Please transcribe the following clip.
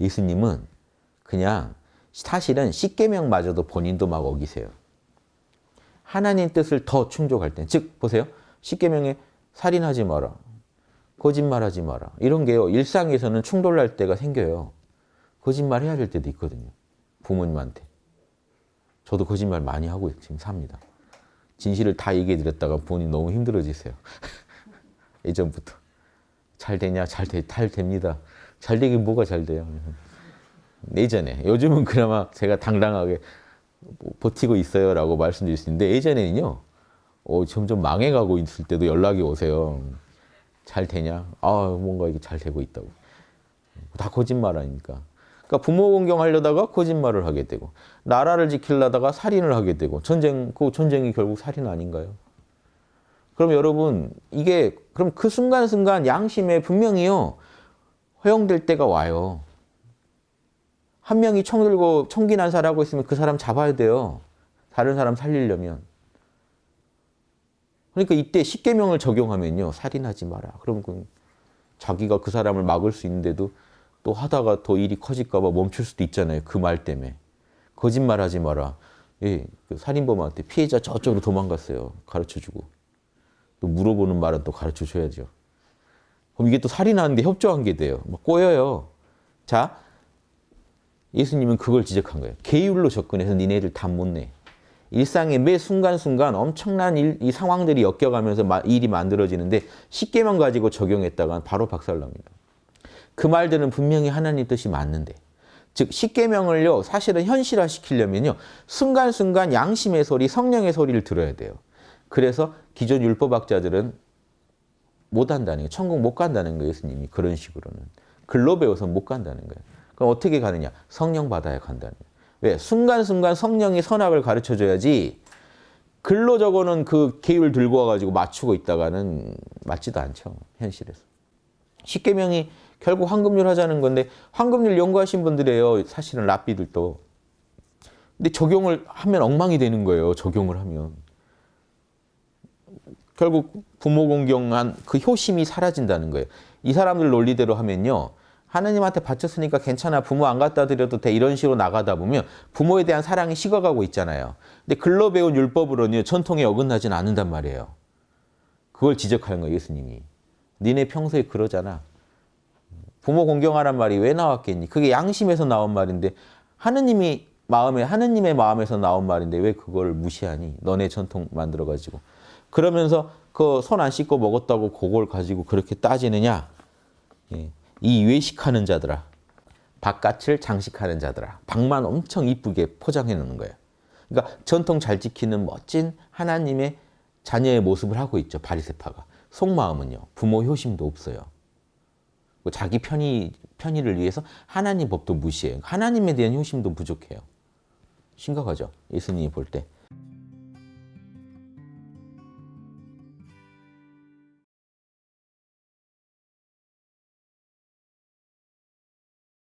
예수님은 그냥 사실은 십계명마저도 본인도 막 어기세요. 하나님 뜻을 더 충족할 때, 즉 보세요. 십계명에 살인하지 마라, 거짓말하지 마라 이런 게요. 일상에서는 충돌날 때가 생겨요. 거짓말 해야 될 때도 있거든요. 부모님한테. 저도 거짓말 많이 하고 지금 삽니다. 진실을 다 얘기해 드렸다가 본인 너무 힘들어지세요. 예전부터. 잘 되냐? 잘, 되, 잘 됩니다. 잘 되긴 뭐가 잘 돼요. 예전에. 요즘은 그나마 제가 당당하게 뭐 버티고 있어요 라고 말씀드릴 수 있는데 예전에는요. 어, 점점 망해가고 있을 때도 연락이 오세요. 잘 되냐? 아, 뭔가 이게 잘 되고 있다고. 다 거짓말 아닙니까? 그러니까 부모 공경하려다가 거짓말을 하게 되고 나라를 지키려다가 살인을 하게 되고 전쟁, 그 전쟁이 결국 살인 아닌가요? 그럼 여러분 이게 그럼 그 순간순간 양심에 분명히요 허용될 때가 와요. 한 명이 총 들고 총기 난사하고 있으면 그 사람 잡아야 돼요. 다른 사람 살리려면. 그러니까 이때 십계명을 적용하면요. 살인하지 마라. 그럼 그 자기가 그 사람을 막을 수 있는데도 또 하다가 더 일이 커질까 봐 멈출 수도 있잖아요. 그 말 때문에. 거짓말하지 마라. 예, 그 살인범한테 피해자 저쪽으로 도망갔어요. 가르쳐주고. 또 물어보는 말은 또 가르쳐줘야죠. 그럼 이게 또 살인하는데 협조한 게 돼요. 막 꼬여요. 자, 예수님은 그걸 지적한 거예요. 계율로 접근해서 니네들 다 못 내. 일상의 매 순간순간 엄청난 일, 이 상황들이 엮여가면서 마, 일이 만들어지는데 쉽게만 가지고 적용했다가 바로 박살납니다. 그 말들은 분명히 하나님 뜻이 맞는데 즉 십계명을요 사실은 현실화시키려면요 순간순간 양심의 소리, 성령의 소리를 들어야 돼요. 그래서 기존 율법학자들은 못 한다는 거예요. 천국 못 간다는 거예요. 예수님이 그런 식으로는. 글로 배워서 못 간다는 거예요. 그럼 어떻게 가느냐? 성령 받아야 간다는 거예요. 왜? 순간순간 성령이 선악을 가르쳐줘야지 글로 적어놓은 그 계율 들고 와가지고 맞추고 있다가는 맞지도 않죠. 현실에서. 십계명이 결국 황금률 하자는 건데 황금률 연구하신 분들이에요. 사실은 랍비들도. 근데 적용을 하면 엉망이 되는 거예요. 적용을 하면. 결국 부모 공경한 그 효심이 사라진다는 거예요. 이 사람들 논리대로 하면요. 하나님한테 바쳤으니까 괜찮아. 부모 안 갖다 드려도 돼. 이런 식으로 나가다 보면 부모에 대한 사랑이 식어가고 있잖아요. 근데 글로 배운 율법으로는 전통에 어긋나진 않는단 말이에요. 그걸 지적하는 거예요. 예수님이. 니네 평소에 그러잖아. 부모 공경하란 말이 왜 나왔겠니? 그게 양심에서 나온 말인데 하느님이 마음에 하느님의 마음에서 나온 말인데 왜 그걸 무시하니? 너네 전통 만들어 가지고. 그러면서 그 손 안 씻고 먹었다고 그걸 가지고 그렇게 따지느냐? 예. 이 외식하는 자들아. 바깥을 장식하는 자들아. 방만 엄청 이쁘게 포장해 놓는 거예요. 그러니까 전통 잘 지키는 멋진 하나님의 자녀의 모습을 하고 있죠. 바리새파가. 속마음은요. 부모 효심도 없어요. 자기 편의, 편의를 위해서 하나님 법도 무시해요. 하나님에 대한 효심도 부족해요. 심각하죠. 예수님이 볼 때.